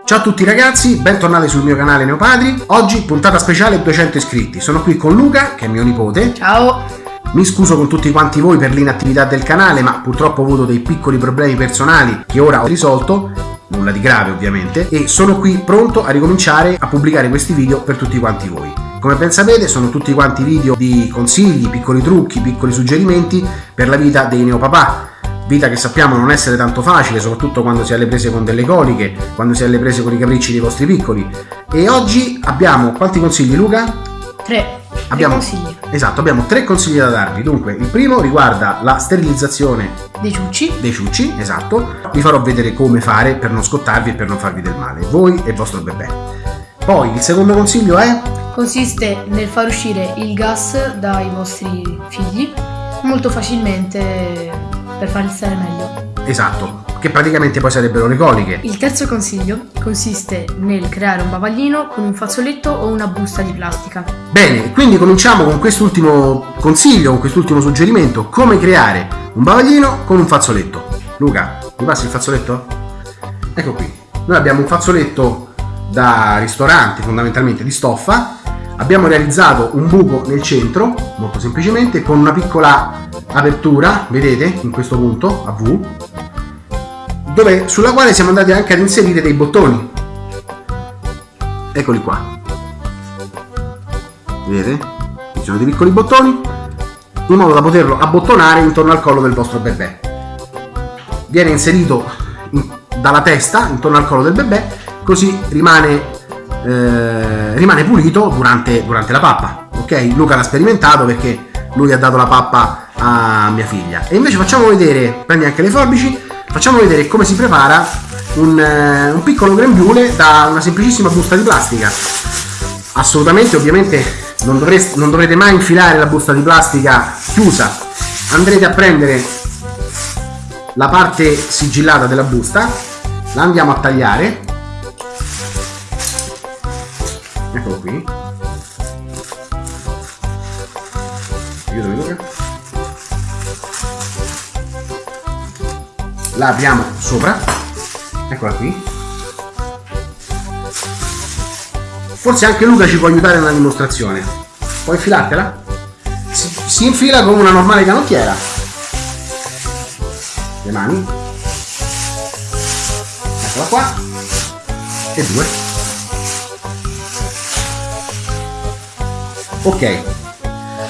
Ciao a tutti ragazzi, bentornati sul mio canale Neopadri. Oggi puntata speciale 200 iscritti. Sono qui con Luca, che è mio nipote. Ciao. Mi scuso con tutti quanti voi per l'inattività del canale, ma purtroppo ho avuto dei piccoli problemi personali che ora ho risolto nulla di grave ovviamente, e sono qui pronto a ricominciare a pubblicare questi video per tutti quanti voi. Come ben sapete sono tutti quanti video di consigli, piccoli trucchi, piccoli suggerimenti per la vita dei neopapà, vita che sappiamo non essere tanto facile, soprattutto quando si è alle prese con delle coliche, quando si è alle prese con i capricci dei vostri piccoli. E oggi abbiamo quanti consigli Luca? Tre. Abbiamo, consigli. Esatto, abbiamo tre consigli da darvi. Dunque, il primo riguarda la sterilizzazione dei ciucci. Dei ciucci, esatto. Vi farò vedere come fare per non scottarvi e per non farvi del male, voi e il vostro bebè. Poi il secondo consiglio è? Consiste nel far uscire il gas dai vostri figli molto facilmente per farli stare meglio. Esatto, che praticamente poi sarebbero le coliche. Il terzo consiglio consiste nel creare un bavaglino con un fazzoletto o una busta di plastica. Bene, quindi cominciamo con quest'ultimo consiglio, con quest'ultimo suggerimento, come creare un bavaglino con un fazzoletto. Luca, mi passi il fazzoletto? Ecco qui. Noi abbiamo un fazzoletto da ristorante, fondamentalmente di stoffa. Abbiamo realizzato un buco nel centro, molto semplicemente, con una piccola apertura, vedete, in questo punto, a V, dove, sulla quale siamo andati anche ad inserire dei bottoni. Eccoli qua. Vedete? Ci sono dei piccoli bottoni, in modo da poterlo abbottonare intorno al collo del vostro bebè. Viene inserito in, dalla testa intorno al collo del bebè, così rimane, eh, rimane pulito durante, durante la pappa. Ok? Luca l'ha sperimentato perché lui ha dato la pappa a mia figlia. E invece facciamo vedere, prendi anche le forbici, facciamo vedere come si prepara un, eh, un piccolo grembiule da una semplicissima busta di plastica. Assolutamente, ovviamente, non, dovreste, non dovrete mai infilare la busta di plastica chiusa. Andrete a prendere la parte sigillata della busta, la andiamo a tagliare. Eccolo qui. Aiutami Luca. La apriamo sopra. Eccola qui. Forse anche Luca ci può aiutare nella dimostrazione. Puoi infilartela? Si, si infila come una normale canottiera. Le mani. Eccola qua. E due. Ok.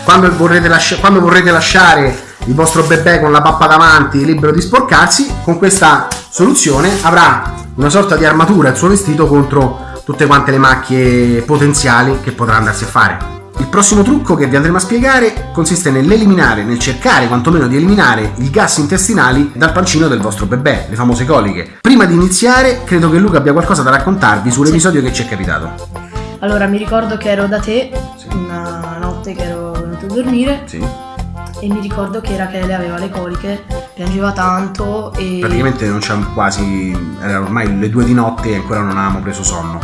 Quando vorrete, quando vorrete lasciare il vostro bebè con la pappa davanti libero di sporcarsi, con questa soluzione avrà una sorta di armatura il suo vestito contro tutte quante le macchie potenziali che potrà andarsi a fare. Il prossimo trucco che vi andremo a spiegare consiste nell'eliminare, nel cercare quantomeno di eliminare i gas intestinali dal pancino del vostro bebè, le famose coliche. Prima di iniziare, credo che Luca abbia qualcosa da raccontarvi sull'episodio che ci è capitato. Allora, mi ricordo che ero da te. Una notte che ero venuto a dormire. Sì. E mi ricordo che Rachele aveva le coliche, piangeva tanto e... Praticamente non c'è quasi... era ormai le due di notte e ancora non avevamo preso sonno.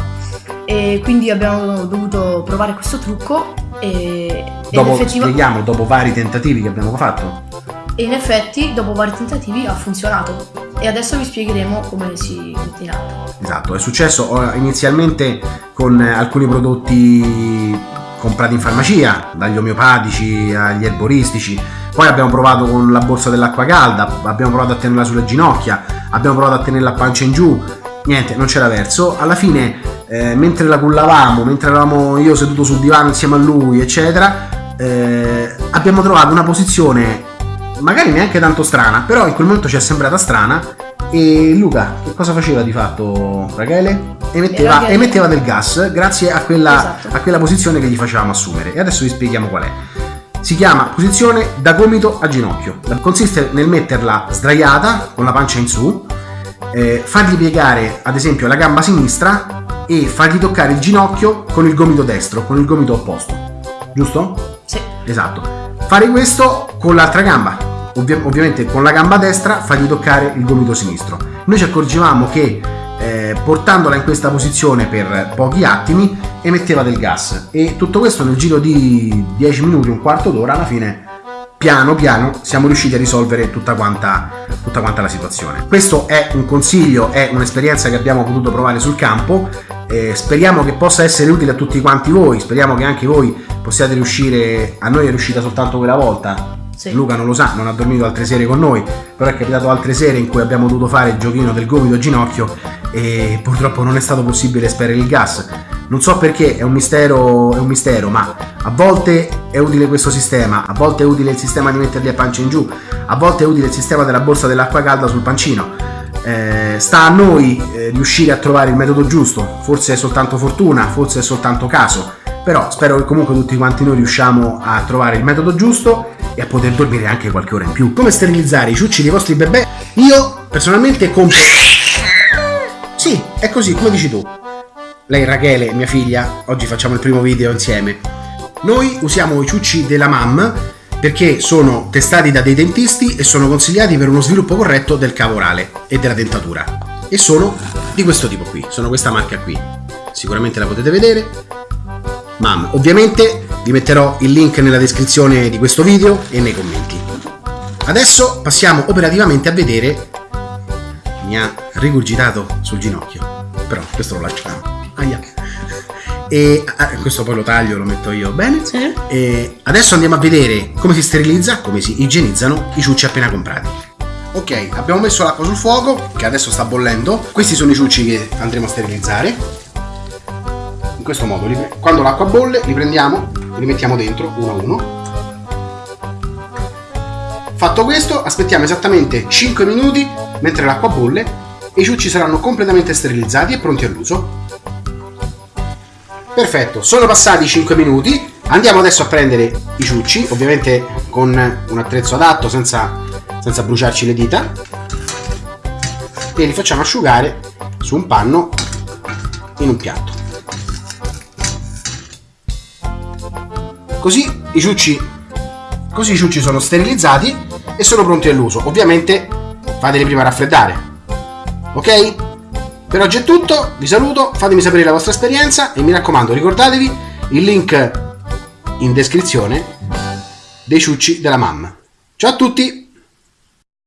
E quindi abbiamo dovuto provare questo trucco e... Dopo, effettiva... spieghiamo, dopo vari tentativi che abbiamo fatto. E in effetti, dopo vari tentativi, ha funzionato. E adesso vi spiegheremo come si mette in atto. Esatto, è successo inizialmente con alcuni prodotti comprati in farmacia, dagli omeopatici agli erboristici. Poi abbiamo provato con la borsa dell'acqua calda, abbiamo provato a tenerla sulle ginocchia, abbiamo provato a tenerla a pancia in giù. Niente, non c'era verso. Alla fine, eh, mentre la cullavamo, mentre eravamo io seduto sul divano insieme a lui, eccetera, eh, abbiamo trovato una posizione magari neanche tanto strana, però in quel momento ci è sembrata strana. E Luca, che cosa faceva di fatto Rachele? Emetteva, emetteva del gas grazie a quella, esatto. a quella posizione che gli facevamo assumere. E adesso vi spieghiamo qual è. Si chiama posizione da gomito a ginocchio. Consiste nel metterla sdraiata con la pancia in su, eh, fargli piegare ad esempio la gamba sinistra e fargli toccare il ginocchio con il gomito destro, con il gomito opposto. Giusto? Sì. Esatto. Fare questo con l'altra gamba, Ovvi- ovviamente con la gamba destra fargli toccare il gomito sinistro. Noi ci accorgevamo che eh, portandola in questa posizione per pochi attimi emetteva del gas e tutto questo nel giro di 10 minuti, un quarto d'ora alla fine piano piano siamo riusciti a risolvere tutta quanta, tutta quanta la situazione. Questo è un consiglio, è un'esperienza che abbiamo potuto provare sul campo. Eh, speriamo che possa essere utile a tutti quanti voi, speriamo che anche voi possiate riuscire, a noi è riuscita soltanto quella volta, sì. Luca non lo sa, non ha dormito altre sere con noi, però è capitato altre sere in cui abbiamo dovuto fare il giochino del gomito ginocchio e purtroppo non è stato possibile esperire il gas. Non so perché, è un mistero, è un mistero, ma a volte è utile questo sistema, a volte è utile il sistema di metterli a pancia in giù, a volte è utile il sistema della borsa dell'acqua calda sul pancino. Eh, sta a noi eh, riuscire a trovare il metodo giusto, forse è soltanto fortuna, forse è soltanto caso, però spero che comunque tutti quanti noi riusciamo a trovare il metodo giusto e a poter dormire anche qualche ora in più. Come sterilizzare i ciucci dei vostri bebè? Io personalmente compro... Sì, è così, come dici tu. Lei Rachele, mia figlia, oggi facciamo il primo video insieme. Noi usiamo i ciucci della MAM perché sono testati da dei dentisti e sono consigliati per uno sviluppo corretto del cavo orale e della dentatura. E sono di questo tipo qui, sono questa marca qui. Sicuramente la potete vedere. MAM. Ovviamente vi metterò il link nella descrizione di questo video e nei commenti. Adesso passiamo operativamente a vedere... Mi ha rigurgitato sul ginocchio, però questo lo lasciamo. Aia. E ah, questo poi lo taglio, lo metto io bene. Sì. E adesso andiamo a vedere come si sterilizza, come si igienizzano i ciucci appena comprati. Ok, abbiamo messo l'acqua sul fuoco, che adesso sta bollendo. Questi sono i ciucci che andremo a sterilizzare questo modo quando l'acqua bolle li prendiamo li mettiamo dentro uno a uno. Fatto questo aspettiamo esattamente 5 minuti mentre l'acqua bolle e i ciucci saranno completamente sterilizzati e pronti all'uso. Perfetto sono passati 5 minuti. Andiamo adesso a prendere i ciucci ovviamente con un attrezzo adatto senza, senza bruciarci le dita. E li facciamo asciugare su un panno in un piatto Così i ciucci, così i ciucci sono sterilizzati e sono pronti all'uso. Ovviamente fateli prima raffreddare. Ok? Per oggi è tutto, vi saluto, fatemi sapere la vostra esperienza e mi raccomando ricordatevi il link in descrizione dei ciucci della mamma. Ciao a tutti!